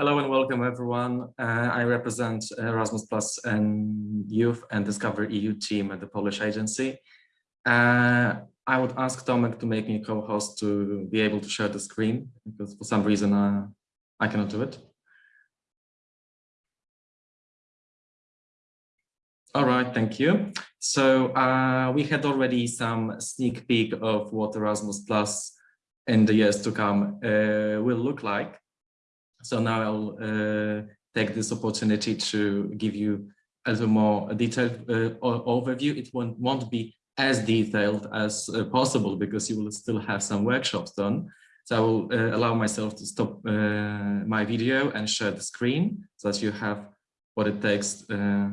Hello and welcome everyone. Uh, I represent Erasmus Plus and Youth and Discover EU team at the Polish agency. Uh, I would ask Tomek to make me co-host to be able to share the screen because for some reason uh, I cannot do it. All right, thank you. So uh, we had already some sneak peek of what Erasmus Plus in the years to come uh, will look like. So now I'll uh, take this opportunity to give you a little more detailed uh, overview. It won't, won't be as detailed as uh, possible because you will still have some workshops done. So I will uh, allow myself to stop uh, my video and share the screen so that you have what it takes uh,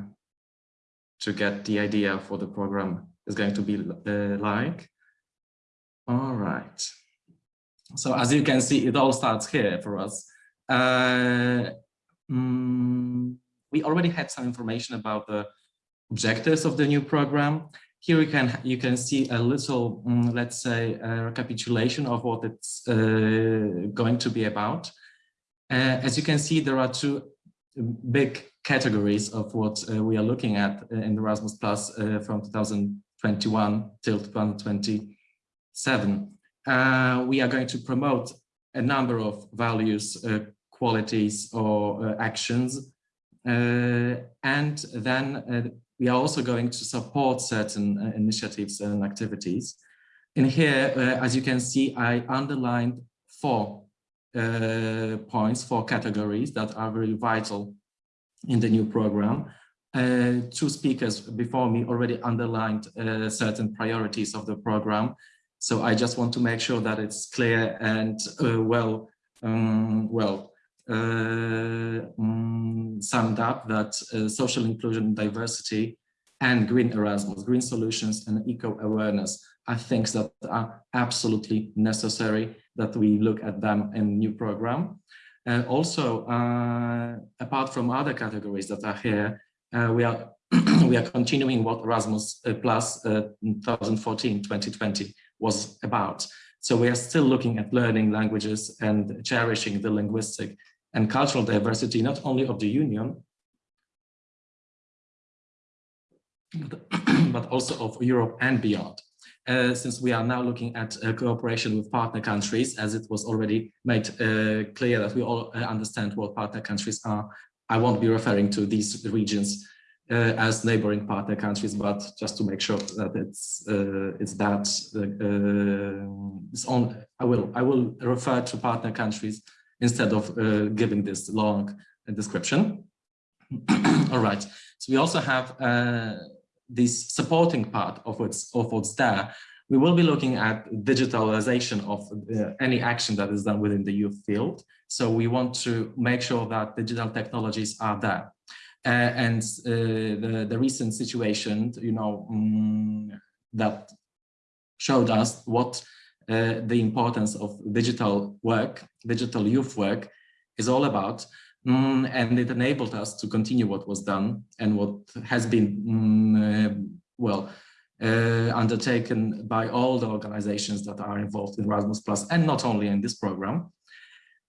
to get the idea for the program is going to be like. All right. So as you can see, it all starts here for us. Uh, mm, we already had some information about the objectives of the new program. Here you can you can see a little, mm, let's say, recapitulation of what it's uh, going to be about. Uh, as you can see, there are two big categories of what uh, we are looking at in Erasmus Plus uh, from 2021 till 2027. Uh, we are going to promote a number of values qualities or uh, actions. Uh, and then uh, we are also going to support certain initiatives and activities. In here, as you can see, I underlined four points, four categories that are very vital in the new program. Uh, two speakers before me already underlined uh, certain priorities of the program. So I just want to make sure that it's clear and uh, well, um, well um, summed up that uh, social inclusion, diversity, and green Erasmus, green solutions, and eco-awareness are things that are absolutely necessary that we look at them in new program. Uh, also, uh, apart from other categories that are here, uh, we are we are continuing what Erasmus uh, Plus 2014-2020 was about. So we are still looking at learning languages and cherishing the linguistic and cultural diversity, not only of the Union, but also of Europe and beyond. Uh, since we are now looking at uh, cooperation with partner countries, as it was already made uh, clear that we all uh, understand what partner countries are, I won't be referring to these regions uh, as neighboring partner countries, but just to make sure that it's uh, it's that it's on. I will I will refer to partner countries instead of uh, giving this long description. All right, so we also have uh, this supporting part of what's, of what's there. We will be looking at digitalization of uh, any action that is done within the youth field. So we want to make sure that digital technologies are there. Uh, and uh, the, the recent situation, you know, um, that showed us what uh, the importance of digital work, digital youth work is all about. Mm, and it enabled us to continue what was done and what has been, mm, uh, well, uh, undertaken by all the organizations that are involved in Erasmus Plus and not only in this program.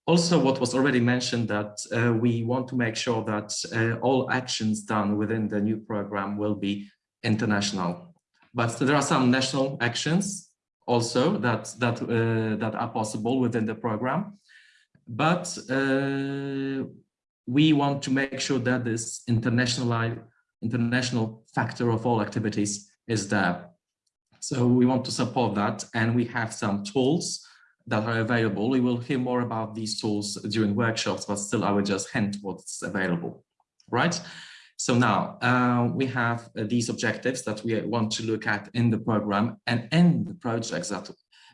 Also, what was already mentioned that uh, we want to make sure that uh, all actions done within the new program will be international. But there are some national actions also that that uh, that are possible within the program. But uh, we want to make sure that this international international factor of all activities is there. So we want to support that and we have some tools that are available. We will hear more about these tools during workshops but still i will just hint what's available. Right so now uh, we have uh, these objectives that we want to look at in the program and in the projects that,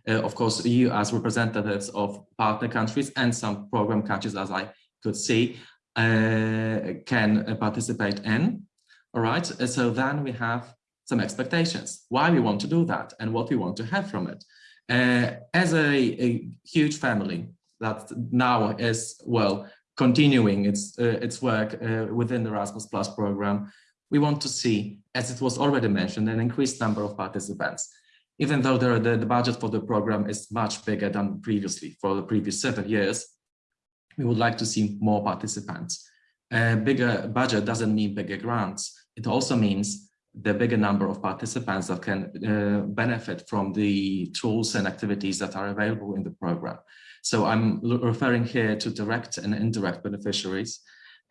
uh, of course, you as representatives of partner countries and some program countries, as I could see, uh, can participate in. All right, so then we have some expectations, why we want to do that and what we want to have from it. Uh, as a, a huge family that now is, well, continuing its uh, its work uh, within the Erasmus Plus program, we want to see, as it was already mentioned, an increased number of participants. Even though the, the, the budget for the program is much bigger than previously, for the previous seven years, we would like to see more participants. A bigger budget doesn't mean bigger grants. It also means the bigger number of participants that can uh, benefit from the tools and activities that are available in the program. So I'm referring here to direct and indirect beneficiaries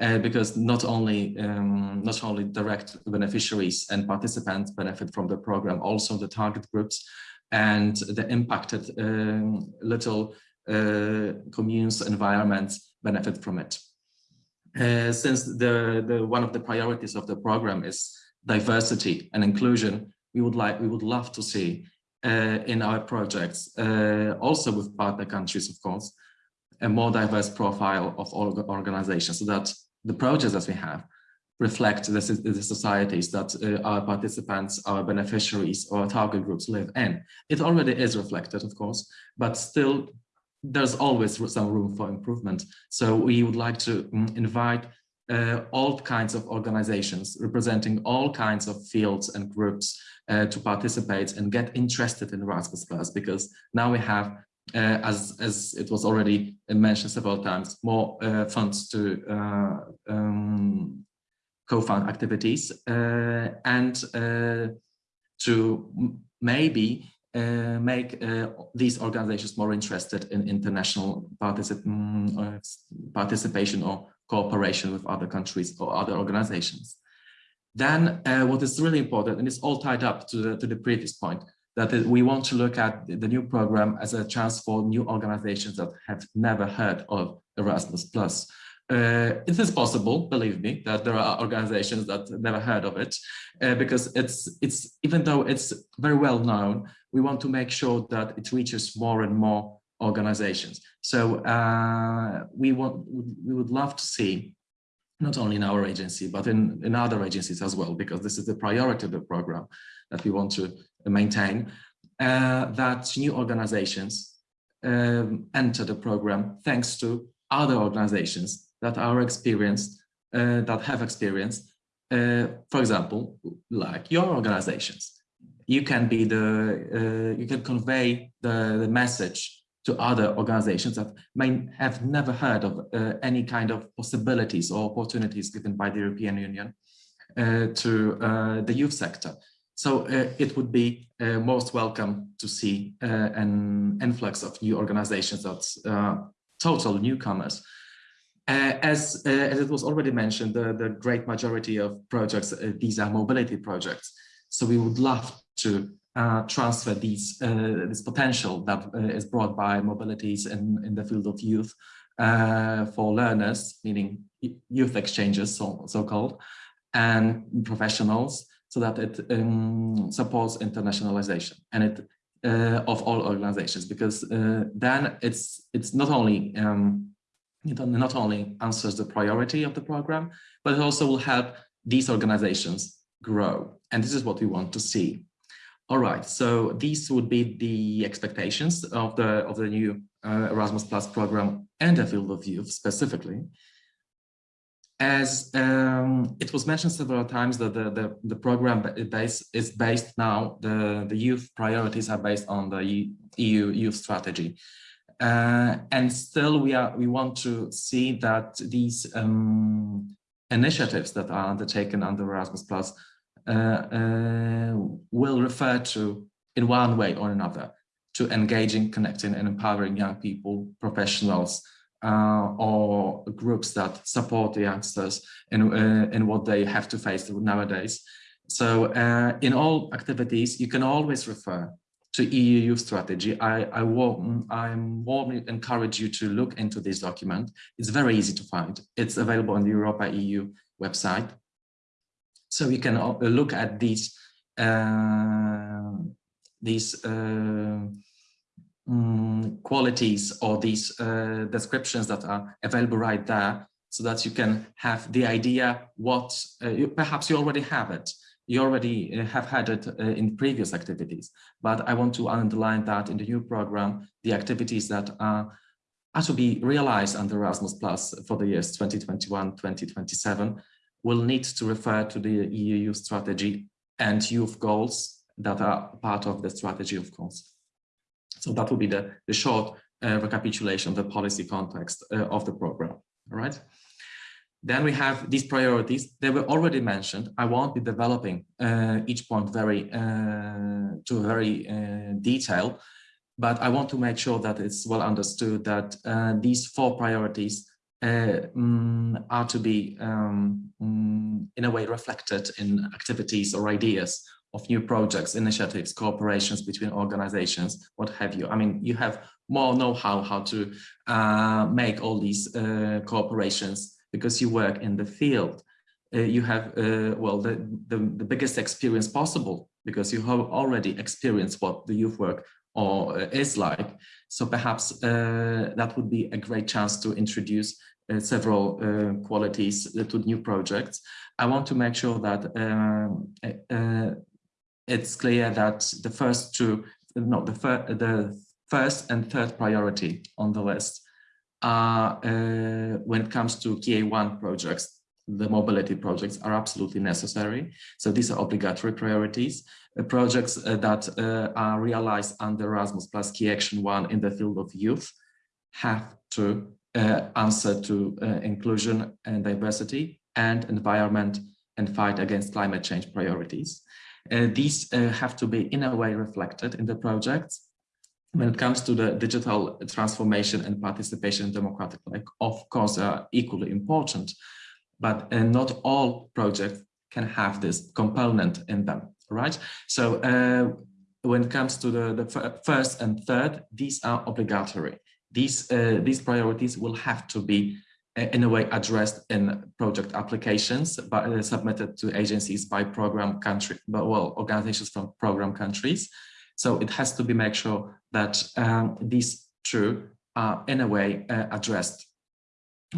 uh, because not only um, not only direct beneficiaries and participants benefit from the program, also the target groups and the impacted um, little uh, communes environments benefit from it. Uh, since the, the one of the priorities of the program is diversity and inclusion, we would like we would love to see uh, in our projects, uh, also with partner countries, of course, a more diverse profile of all organizations so that the projects that we have reflect the, the societies that uh, our participants, our beneficiaries, or target groups live in. It already is reflected, of course, but still there's always some room for improvement. So we would like to mm, invite uh, all kinds of organizations representing all kinds of fields and groups uh, to participate and get interested in Erasmus Plus because now we have, uh, as, as it was already mentioned several times, more uh, funds to uh, um, co-fund activities uh, and to maybe uh, make uh, these organizations more interested in international particip mm, participation or cooperation with other countries or other organizations. Then uh, what is really important, and it's all tied up to the, to the previous point, that we want to look at the new program as a chance for new organizations that have never heard of Erasmus+. Uh, it is possible, believe me, that there are organizations that never heard of it, uh, because it's it's even though it's very well known, we want to make sure that it reaches more and more organizations. So uh, we want we would love to see not only in our agency, but in, in other agencies as well, because this is the priority of the program that we want to maintain, uh, that new organizations um, enter the program thanks to other organizations that are experienced, uh, that have experience, uh, for example, like your organizations. You can be the, uh, you can convey the, the message to other organizations that may have never heard of uh, any kind of possibilities or opportunities given by the European Union uh, to uh, the youth sector. So uh, it would be uh, most welcome to see uh, an influx of new organizations that's total newcomers. as, as it was already mentioned, the, the great majority of projects, these are mobility projects. So we would love to uh, transfer these uh, this potential that uh, is brought by mobilities in, in the field of youth uh, for learners, meaning youth exchanges, so, so called, and professionals, so that it um, supports internationalization and it uh, of all organizations, because uh, then it's it's not only um, it not only answers the priority of the program, but it also will help these organizations grow. And this is what we want to see. All right, so these would be the expectations of the of the new uh, Erasmus Plus program and the field of youth specifically. As um, it was mentioned several times that the, the, the program base is based now, the, the youth priorities are based on the EU youth strategy. Uh, and still we are we want to see that these um, initiatives that are undertaken under Erasmus Plus will refer to in one way or another to engaging, connecting and empowering young people, professionals, uh, or groups that support the youngsters in, uh, in what they have to face nowadays. So uh, in all activities, you can always refer to EU youth strategy. I, I, warm, I warmly encourage you to look into this document. It's very easy to find. It's available on the Europa EU website. So we can uh, look at these uh, these uh, um, qualities or these uh, descriptions that are available right there so that you can have the idea what uh, you, perhaps you already have it. You already uh, have had it in previous activities. But i want to underline that in the new program the activities that are are to be realized under erasmus plus for the years 2021 2027 will need to refer to the EU strategy and youth goals that are part of the strategy, of course. So that will be the, the short uh, recapitulation of the policy context uh, of the program. All right. Then we have these priorities. They were already mentioned. I won't be developing uh, each point very uh, to very uh, detail, but I want to make sure that it's well understood that uh, these four priorities are to be um, um, in a way reflected in activities or ideas of new projects, initiatives, cooperations between organizations, what have you. I mean, you have more know-how how to uh, make all these uh, cooperations because you work in the field. Uh, you have, uh, well, the, the, the, biggest experience possible because you have already experienced what the youth work or uh, is like. So perhaps uh, that would be a great chance to introduce several qualities to new projects. I want to make sure that um, it's clear that the first two, no, the, fir the first and third priority on the list are, uh, when it comes to KA1 projects, the mobility projects are absolutely necessary. So these are obligatory priorities. Uh, projects uh, that uh, are realized under Erasmus plus Key Action 1 in the field of youth have to uh, answer to uh, inclusion and diversity and environment and fight against climate change priorities. Uh, these uh, have to be in a way reflected in the projects. When it comes to the digital transformation and participation in democratic life, of course, are equally important, but uh, not all projects can have this component in them, right? So uh, when it comes to the, the first and third, these are obligatory. These, uh, these priorities will have to be in a way addressed in project applications but uh, submitted to agencies by program country but well organizations from program countries. So it has to be make sure that um, these two are in a way uh, addressed.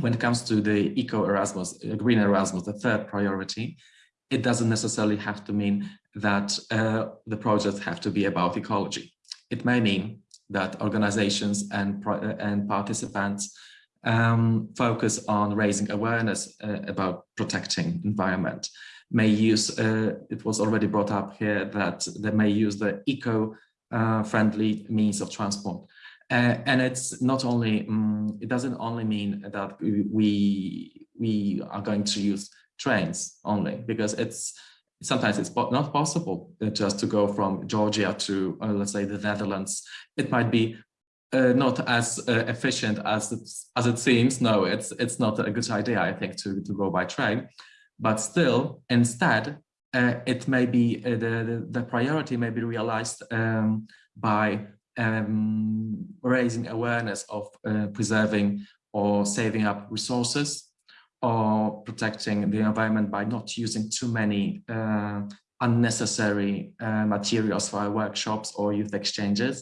When it comes to the eco erasmus uh, green erasmus the third priority it doesn't necessarily have to mean that uh, the projects have to be about ecology. It may mean that organizations and and participants um, focus on raising awareness uh, about protecting environment. May use uh, it was already brought up here that they may use the eco uh, friendly means of transport. Uh, and it's not only um, it doesn't only mean that we we are going to use trains only because it's sometimes it's not possible just to go from Georgia to uh, let's say the Netherlands it might be uh, not as uh, efficient as it, as it seems. No, it's it's not a good idea, I think, to, to go by train. But still, instead, uh, it may be uh, the, the, the priority may be realized um, by um, raising awareness of uh, preserving or saving up resources or protecting the environment by not using too many uh, unnecessary materials for our workshops or youth exchanges.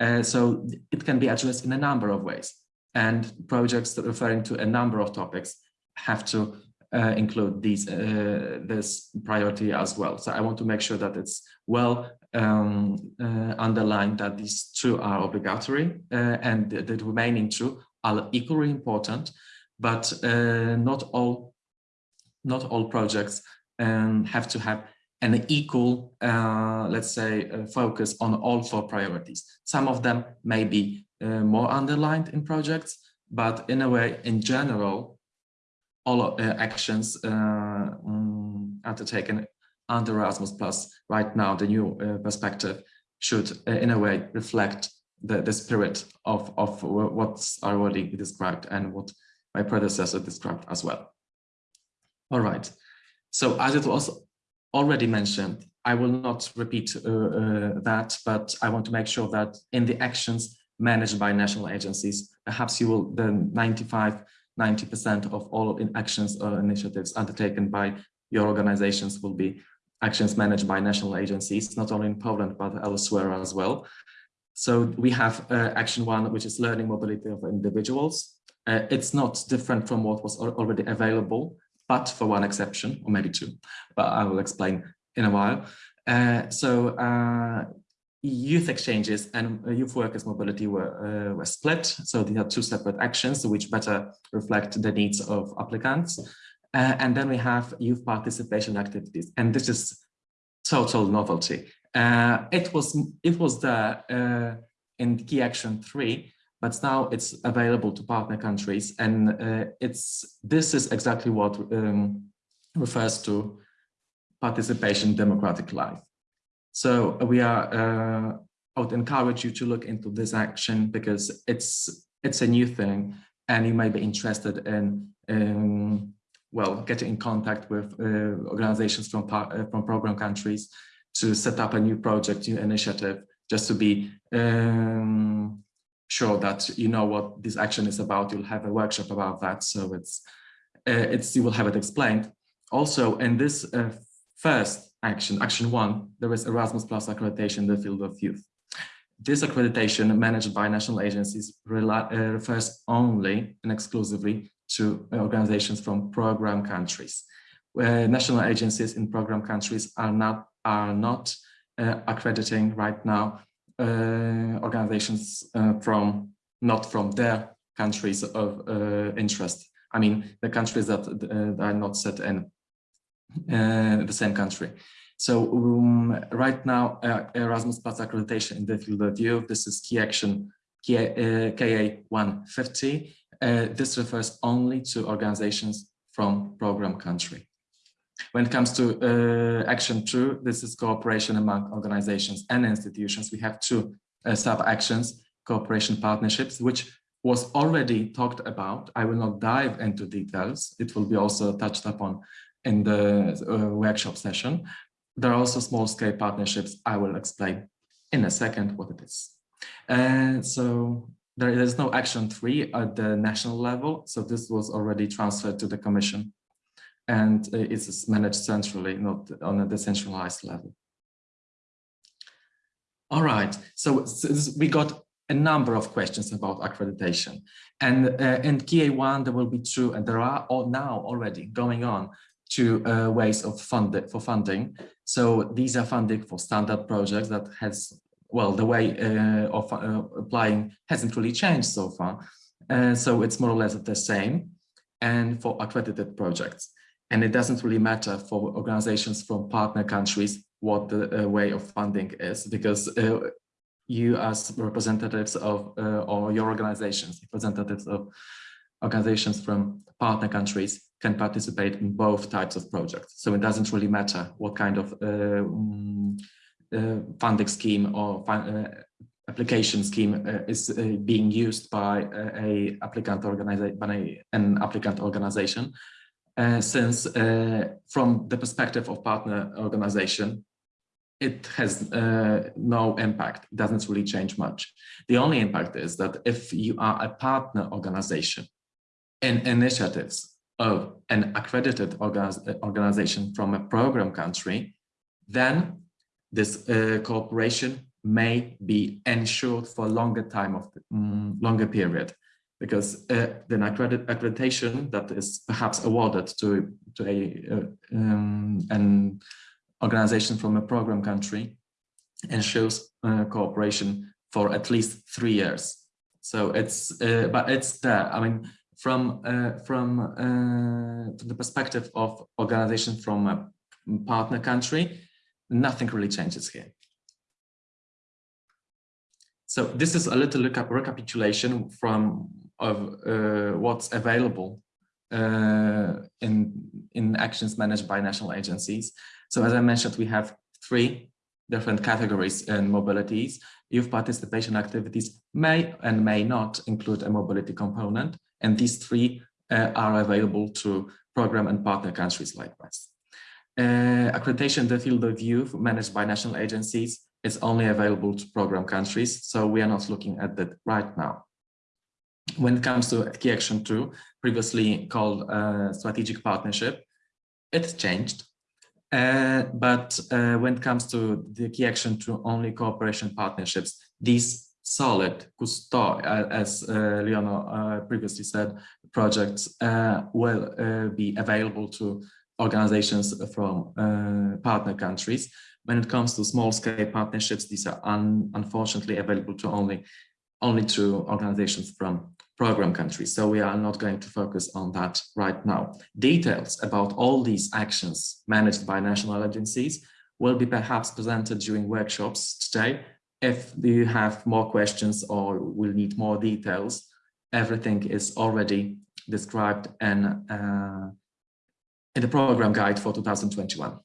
Uh, so it can be addressed in a number of ways. And projects referring to a number of topics have to uh, include these uh, this priority as well. So I want to make sure that it's well um, uh, underlined that these two are obligatory uh, and the, the, remaining two are equally important, but uh, not all not all projects um, have to have an equal, uh, let's say, uh, focus on all four priorities. Some of them may be uh, more underlined in projects, but in a way, in general, all uh, actions uh, um, undertaken under Erasmus Plus right now, the new perspective should, in a way, reflect the, the spirit of, of what's already described and what my predecessor described as well. All right. So as it was already mentioned. I will not repeat uh, uh, that, but I want to make sure that in the actions managed by national agencies, perhaps you will then 95, 90% of all in actions or initiatives undertaken by your organizations will be actions managed by national agencies, not only in Poland, but elsewhere as well. So we have uh, action one, which is learning mobility of individuals. Uh, it's not different from what was already available but for one exception, or maybe two, but I will explain in a while. Uh, so uh, youth exchanges and youth workers mobility were, uh, were split. So these are two separate actions which better reflect the needs of applicants. Uh, and then we have youth participation activities. And this is total novelty. Uh, it was it was there uh, in key action three, but now it's available to partner countries. And uh, it's this is exactly what um, refers to participation in democratic life. So we are, uh, I would encourage you to look into this action because it's it's a new thing and you may be interested in, in well, getting in contact with uh, organizations from, uh, from program countries to set up a new project, new initiative, just to be um, sure that you know what this action is about. You'll have a workshop about that, so it's uh, it's you will have it explained. Also, in this uh, first action, action one, there is Erasmus Plus accreditation in the field of youth. This accreditation managed by national agencies uh, refers only and exclusively to organizations from program countries. Where national agencies in program countries are not are not uh, accrediting right now uh, organizations uh, from not from their countries of uh, interest. I mean, the countries that uh, are not set in uh, the same country. So um, right now, Erasmus Plus accreditation in the field of view, this is key action KA 150. this refers only to organizations from program country. When it comes to uh, action two, this is cooperation among organizations and institutions. We have two uh, sub-actions, cooperation partnerships, which was already talked about. I will not dive into details. It will be also touched upon in the uh, workshop session. There are also small-scale partnerships. I will explain in a second what it is. And so there is no action three at the national level. So this was already transferred to the commission and uh, it's managed centrally, not on a decentralized level. All right, so, we got a number of questions about accreditation. And uh, in KA1, there will be two, and there are all now already going on two uh, ways of fund for funding. So these are funding for standard projects that has, well, the way uh, of uh, applying hasn't really changed so far. Uh, so it's more or less the same. And for accredited projects. And it doesn't really matter for organizations from partner countries what the uh, way of funding is, because uh, you as representatives of, uh, or your organizations, representatives of organizations from partner countries can participate in both types of projects. So it doesn't really matter what kind of uh, mm, uh, funding scheme or uh, application scheme is being used by a, applicant organization, by an applicant organization uh, since uh, from the perspective of partner organization, it has uh, no impact, doesn't really change much. The only impact is that if you are a partner organization in initiatives of an accredited organization from a program country, then this uh, cooperation may be ensured for a longer time of um, longer period because uh, the accredit accreditation that is perhaps awarded to, to a, uh, um, an organization from a program country ensures uh, cooperation for at least three years. So it's, uh, but it's there. I mean, from uh, from uh, the perspective of organization from a partner country, nothing really changes here. So this is a little recapitulation from of uh, what's available uh, in, in actions managed by national agencies. So as I mentioned, we have three different categories and mobilities. Youth participation activities may and may not include a mobility component, and these three uh, are available to program and partner countries likewise. Uh, accreditation in the field of youth managed by national agencies is only available to program countries, so we are not looking at that right now when it comes to key action two, previously called uh, strategic partnership, it's changed. Uh, but uh, when it comes to the key action to only cooperation partnerships, these solid Cousteau, uh, as uh, Leonor uh, previously said, projects will be available to organizations from partner countries. When it comes to small scale partnerships, these are un unfortunately available to only only to organizations from program countries. So we are not going to focus on that right now. Details about all these actions managed by national agencies will be perhaps presented during workshops today If you have more questions or will need more details, everything is already described in, uh, in the program guide for 2021.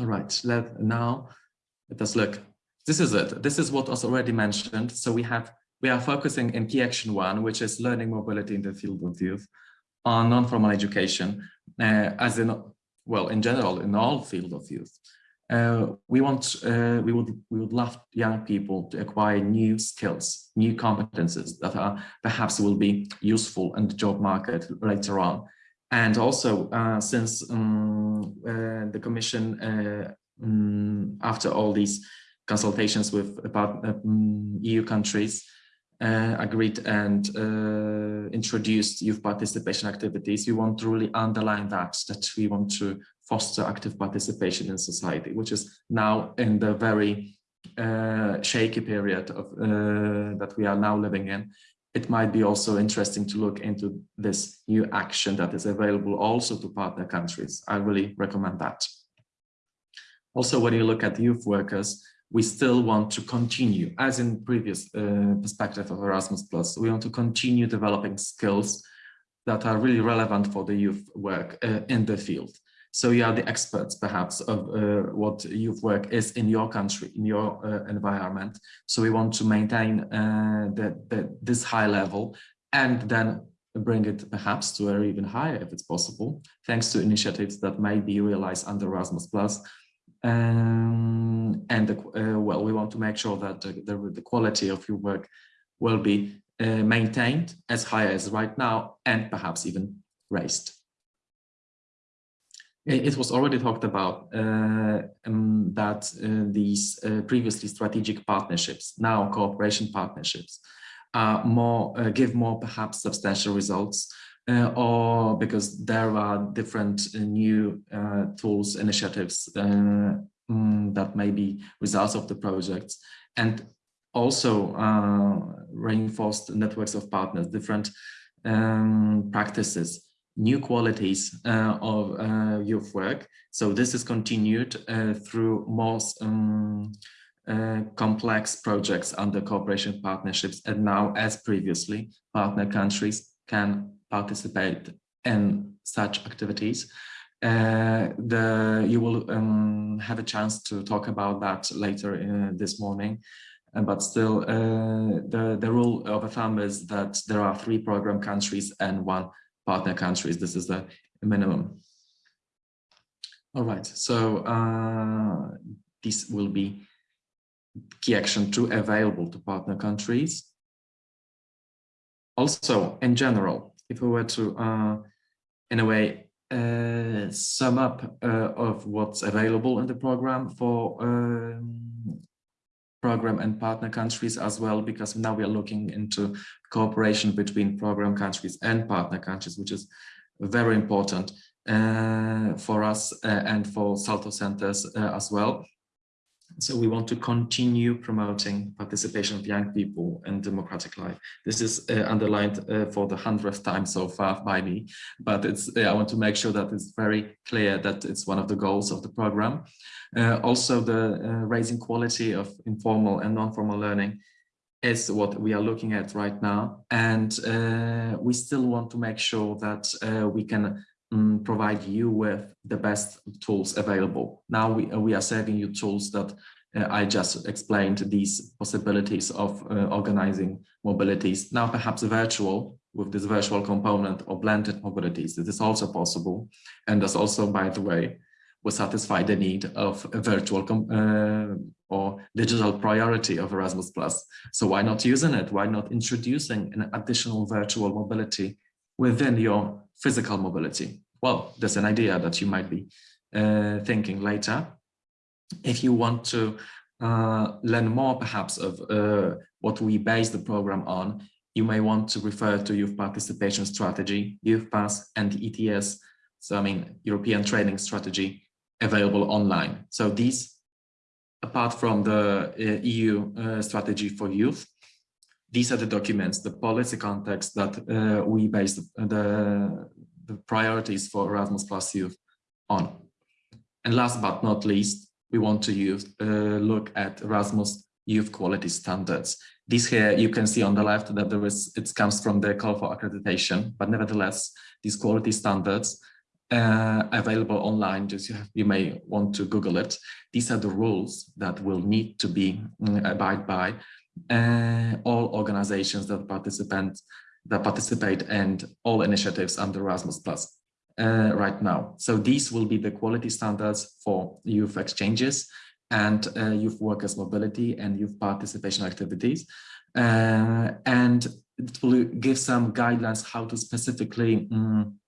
All right, let now let us look. This is it. This is what was already mentioned. So we have we are focusing in key action one, which is learning mobility in the field of youth, on non-formal education, uh, as in well in general in all field of youth. Uh, we want uh, we would we would love young people to acquire new skills, new competences that are perhaps will be useful in the job market later on. And also, uh, since um, uh, the Commission, um, after all these consultations with about um, EU countries, uh, agreed and uh, introduced youth participation activities, we want to really underline that, that we want to foster active participation in society, which is now in the very uh, shaky period of, that we are now living in it might be also interesting to look into this new action that is available also to partner countries. I really recommend that. Also, when you look at youth workers, we still want to continue, as in previous uh, perspective of Erasmus+, Plus, we want to continue developing skills that are really relevant for the youth work uh, in the field. So you are the experts, perhaps, of uh, what youth work is in your country, in your uh, environment. So we want to maintain uh, the, the, this high level and then bring it perhaps to a even higher if it's possible, thanks to initiatives that may be realized under Erasmus+. Um, and uh, well, we want to make sure that the, the, the quality of your work will be uh, maintained as high as right now and perhaps even raised. It was already talked about uh, um, that uh, these uh, previously strategic partnerships, now cooperation partnerships, more uh, give more perhaps substantial results, uh, or because there are different uh, new tools, initiatives um, that may be results of the projects, and also reinforced networks of partners, different um, practices new qualities uh, of uh, youth work. So this is continued uh, through more um, complex projects under cooperation partnerships. And now, as previously, partner countries can participate in such activities. Uh, the you will um, have a chance to talk about that later in, this morning uh, but still uh, the the rule of a thumb is that there are three program countries and one partner countries. This is the minimum. All right, so uh, this will be key action two available to partner countries. Also, in general, if we were to, uh, in a way, uh, sum up uh, of what's available in the program for um, program and partner countries as well, because now we are looking into cooperation between program countries and partner countries, which is very important uh, for us uh, and for Salto centers uh, as well. So we want to continue promoting participation of young people in democratic life. This is uh, underlined uh, for the hundredth time so far by me, but it's uh, I want to make sure that it's very clear that it's one of the goals of the program. Uh, also, the uh, raising quality of informal and non-formal learning is what we are looking at right now. And uh, we still want to make sure that we can um, provide you with the best tools available. Now we, we are serving you tools that uh, I just explained these possibilities of uh, organizing mobilities. Now perhaps virtual with this virtual component or blended mobilities. This is also possible. And that's also, by the way, will satisfy the need of a virtual uh, or digital priority of Erasmus+. So why not using it? Why not introducing an additional virtual mobility within your physical mobility? Well, there's an idea that you might be uh, thinking later. If you want to uh, learn more perhaps of uh, what we base the program on, you may want to refer to Youth Participation Strategy, Youth Pass and ETS, so I mean European Training Strategy available online. So these, apart from the uh, EU uh, strategy for youth, these are the documents, the policy context that uh, we base the, the, priorities for Erasmus Plus Youth on. And last but not least, we want to use uh, look at Erasmus youth quality standards. This here you can see on the left that there is it comes from the call for accreditation, but nevertheless these quality standards uh, available online. Just you, have, you may want to Google it. These are the rules that will need to be um, abide by uh, all organizations that participate that participate and all initiatives under Erasmus Plus uh, right now. So these will be the quality standards for youth exchanges and uh, youth workers mobility and youth participation activities. Uh, and it will give some guidelines how to specifically um,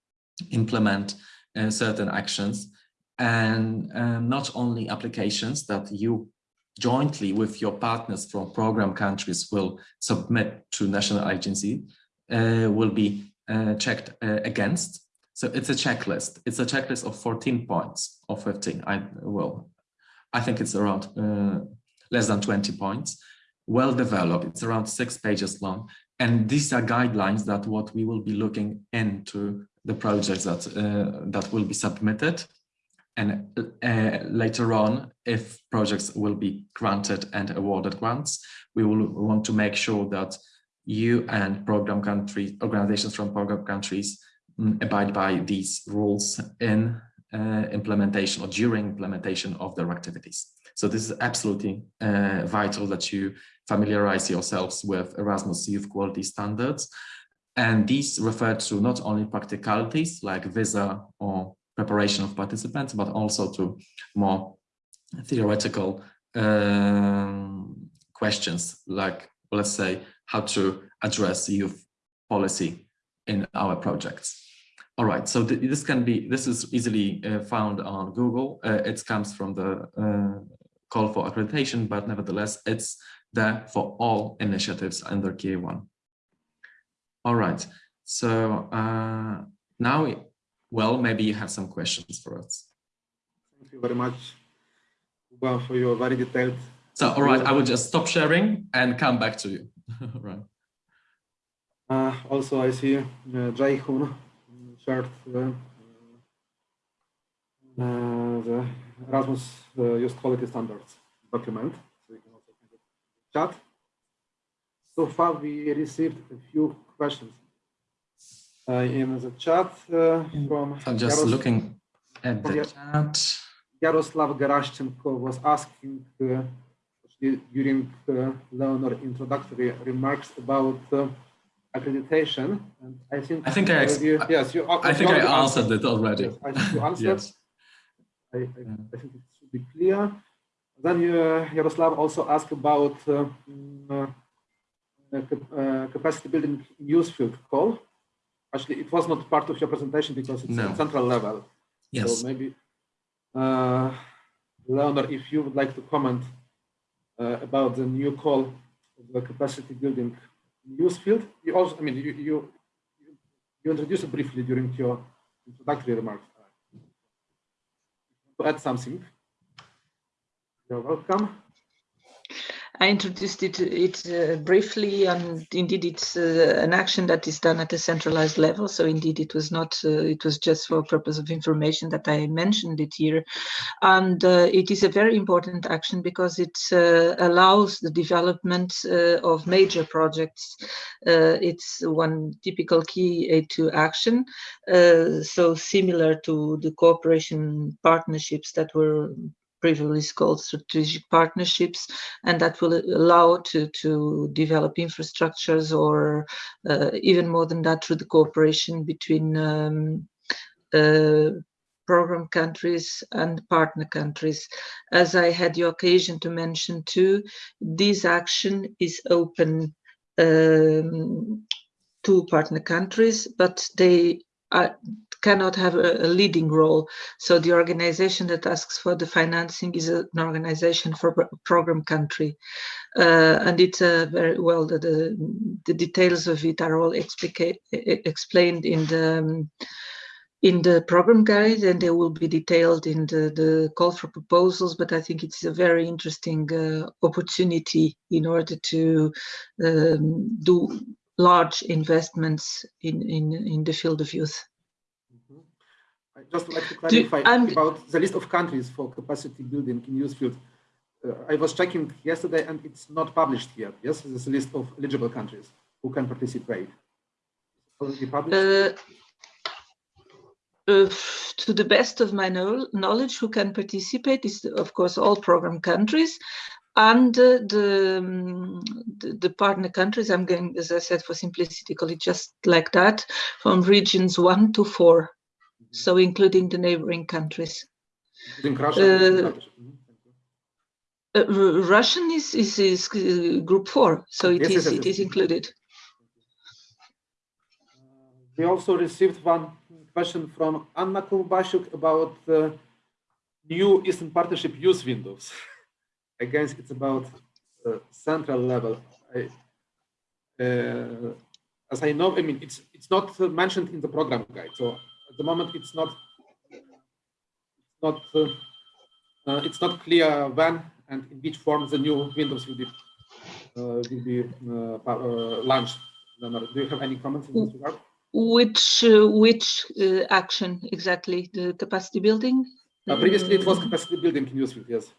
implement uh, certain actions and uh, not only applications that you jointly with your partners from program countries will submit to national agency uh, will be uh, checked uh, against. So it's a checklist. It's a checklist of 14 points or 15. I well, I think it's around uh, less than 20 points. Well developed. It's around six pages long. And these are guidelines that what we will be looking into the projects that uh, that will be submitted and uh, later on if projects will be granted and awarded grants we will want to make sure that you and program countries organizations from program countries um, abide by these rules in uh, implementation or during implementation of their activities. So this is absolutely uh, vital that you familiarize yourselves with Erasmus Youth Quality Standards. And these refer to not only practicalities like visa or preparation of participants, but also to more theoretical um, questions like, let's say, how to address youth policy in our projects. All right, so th this can be, this is easily uh, found on Google. Uh, it comes from the uh, call for accreditation, but nevertheless, it's there for all initiatives under KA1. All right. So uh, now, well, maybe you have some questions for us. Thank you very much, Kuba, for your very detailed. So, all right, I will just stop sharing and come back to you. right. Uh, also, I see uh, Jai Hun shared the, uh, the Erasmus uh, Youth Quality Standards document. So you can also chat. So far, we received a few questions uh, in the chat uh, from. I'm just Yaros looking at the chat. Yaroslav Gerashchenko was asking uh, during uh, Leonor introductory remarks about uh, accreditation, and I think I think I you, yes you I think I answered it already. Yes, I think you answered. yes. I, I, I, think it should be clear. Then you, uh, Yaroslav also asked about uh, capacity building use field call. Actually, it was not part of your presentation because it's no. central level. Yes. So maybe, uh, Leonor, if you would like to comment uh, about the new call of the capacity building use field. You also, I mean, you, you, you introduced it briefly during your introductory remarks. To add something, you're welcome. I introduced it, it uh, briefly, and indeed it's uh, an action that is done at a centralized level. So indeed, it was not, uh, it was just for purpose of information that I mentioned it here. And uh, it is a very important action because it uh, allows the development uh, of major projects. it's one typical KA2 action. so similar to the cooperation partnerships that were previously called strategic partnerships, and that will allow to, to develop infrastructures or uh, even more than that through the cooperation between um, uh, program countries and partner countries. As I had the occasion to mention too, this action is open um, to partner countries, but they are, cannot have a, a, leading role. So the organization that asks for the financing is an organization for program country. Uh, and it's uh, very well, the, the, the, details of it are all explained in the um, in the program guide and they will be detailed in the, the call for proposals, but I think it's a very interesting uh, opportunity in order to um, do large investments in, in, in the field of youth. I just like to clarify about the list of countries for capacity building in youth field. Uh, I was checking yesterday and it's not published yet. Yes, a list of eligible countries who can participate. Already published? Uh, uh, to the best of my know- knowledge, who can participate is, of course, all program countries and uh, the, um, the the partner countries. I'm going, as I said, for simplicity, call it just like that, from regions one to four, so including the neighboring countries. Including Russia. uh. Uh, Russian is is, is uh, group four, so it Yes, is yes, yes, it yes. is included. Uh, We also received one question from Anna Kurbashuk about uh, new Eastern Partnership youth windows. Again, it's about uh, central level. I, uh, as I know, I mean, it's it's not uh, mentioned in the program guide. So at the moment, it's not it's not uh, uh, it's not clear when and in which form the new windows will be uh, will be uh, uh, launched. Do you have any comments in this regard? Which uh, which uh, action exactly? The capacity building? Uh, previously, it was capacity building in Newsfeed, yes.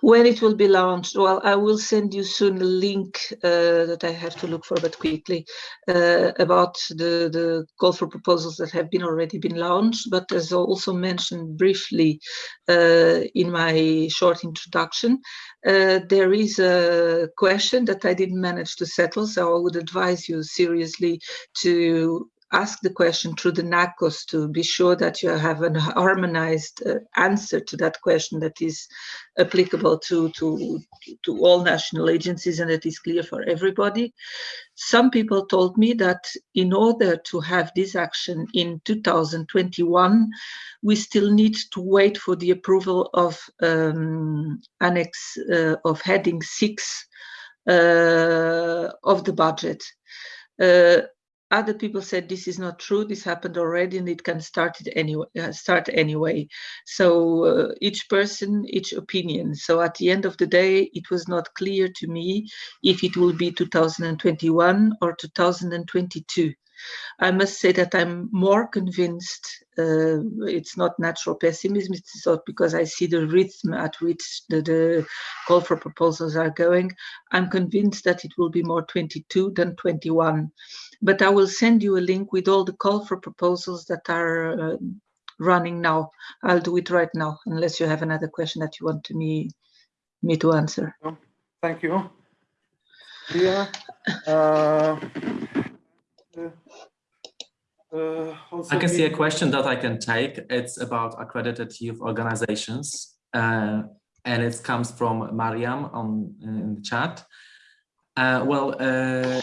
When it will be launched? Well, I will send you soon a link uh, that I have to look for, but quickly, uh, about the, the call for proposals that have been already been launched. But as also mentioned briefly uh, in my short introduction, uh, there is a question that I didn't manage to settle. So I would advise you seriously to ask the question through the NACOS to be sure that you have an harmonized uh, answer to that question that is applicable to, to, to all national agencies and that is clear for everybody. Some people told me that in order to have this action in 2021, we still need to wait for the approval of um, Annex uh, of Heading 6 uh, of the budget. Uh, other people said this is not true. This happened already and it can start it anyway uh, start anyway. So uh, each person each opinion. So at the end of the day it was not clear to me if it will be 2021 or 2022 I must say that I'm more convinced. Uh, it's not natural pessimism. It's not because I see the rhythm at which the, the call for proposals are going. I'm convinced that it will be more 22 than 21 but I will send you a link with all the call for proposals that are uh, running now. I'll do it right now, unless you have another question that you want to me me to answer. Thank you. Yeah. Uh, uh, uh, also I can see a question that I can take. It's about accredited youth organizations, uh, and it comes from Mariam on in the chat. Uh, well, uh,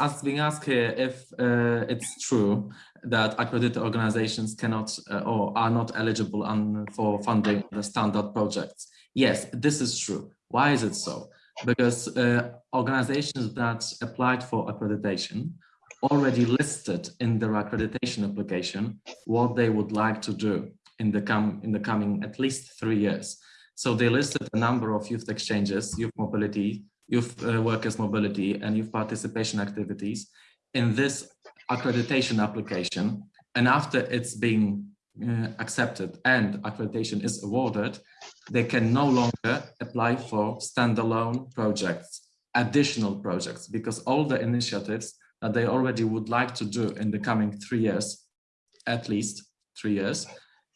it's being asked here if uh, it's true that accredited organizations cannot uh, or are not eligible on, for funding the standard projects. Yes, this is true. Why is it so? Because uh, organizations that applied for accreditation already listed in their accreditation application what they would like to do in the com in the coming at least three years. So they listed a number of youth exchanges, youth mobility, youth uh, workers mobility and youth participation activities in this accreditation application. And after it's being uh, accepted and accreditation is awarded, they can no longer apply for standalone projects, additional projects, because all the initiatives that they already would like to do in the coming three years, at least three years,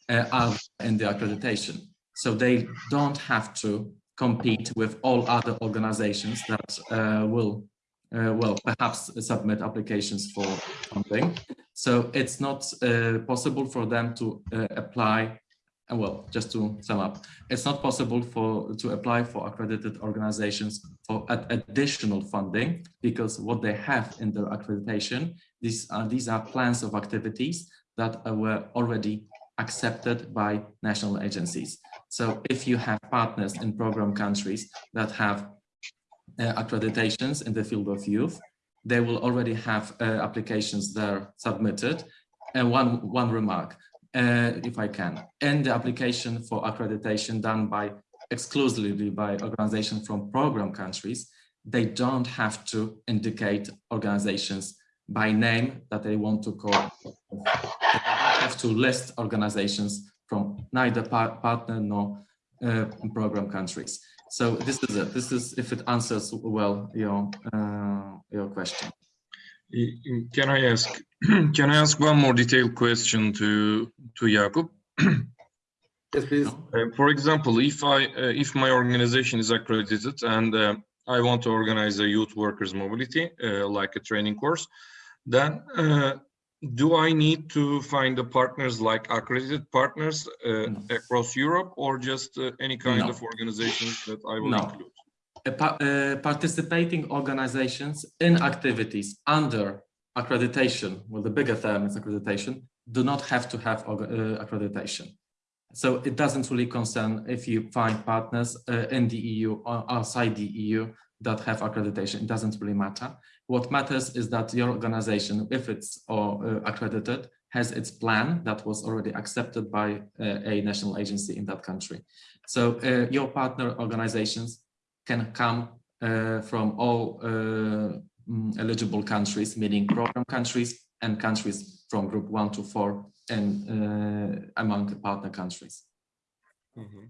uh, are in the accreditation. So they don't have to compete with all other organizations that uh, will, uh, well, perhaps submit applications for something. So it's not uh, possible for them to uh, apply, uh, well, just to sum up, it's not possible for to apply for accredited organizations for additional funding because what they have in their accreditation, these are, these are plans of activities that were already accepted by national agencies. So if you have partners in program countries that have uh, accreditations in the field of youth, they will already have uh, applications there submitted. And one, one remark, if I can, in the application for accreditation done by exclusively by organizations from program countries, they don't have to indicate organizations by name that they want to call. have to list organizations from neither par partner nor uh, program countries. So this is it. This is if it answers well your uh, your question. Can I ask, can I ask one more detailed question to, to Jakub? Yes, please. Uh, For example, if I, uh, if my organization is accredited and uh, I want to organize a youth workers mobility, uh, like a training course, then uh, do I need to find the partners like accredited partners uh, No. across Europe or just uh, any kind No. of organizations that I will No. include? Pa- participating organizations in activities under accreditation, well, the bigger term is accreditation, do not have to have uh, accreditation. So it doesn't really concern if you find partners uh, in the EU or outside the EU that have accreditation. It doesn't really matter. What matters is that your organization, if it's uh, accredited, has its plan that was already accepted by uh, a national agency in that country. So uh, your partner organizations can come uh, from all uh, mm, eligible countries, meaning program countries and countries from group one to four and uh, among the partner countries. Mhm.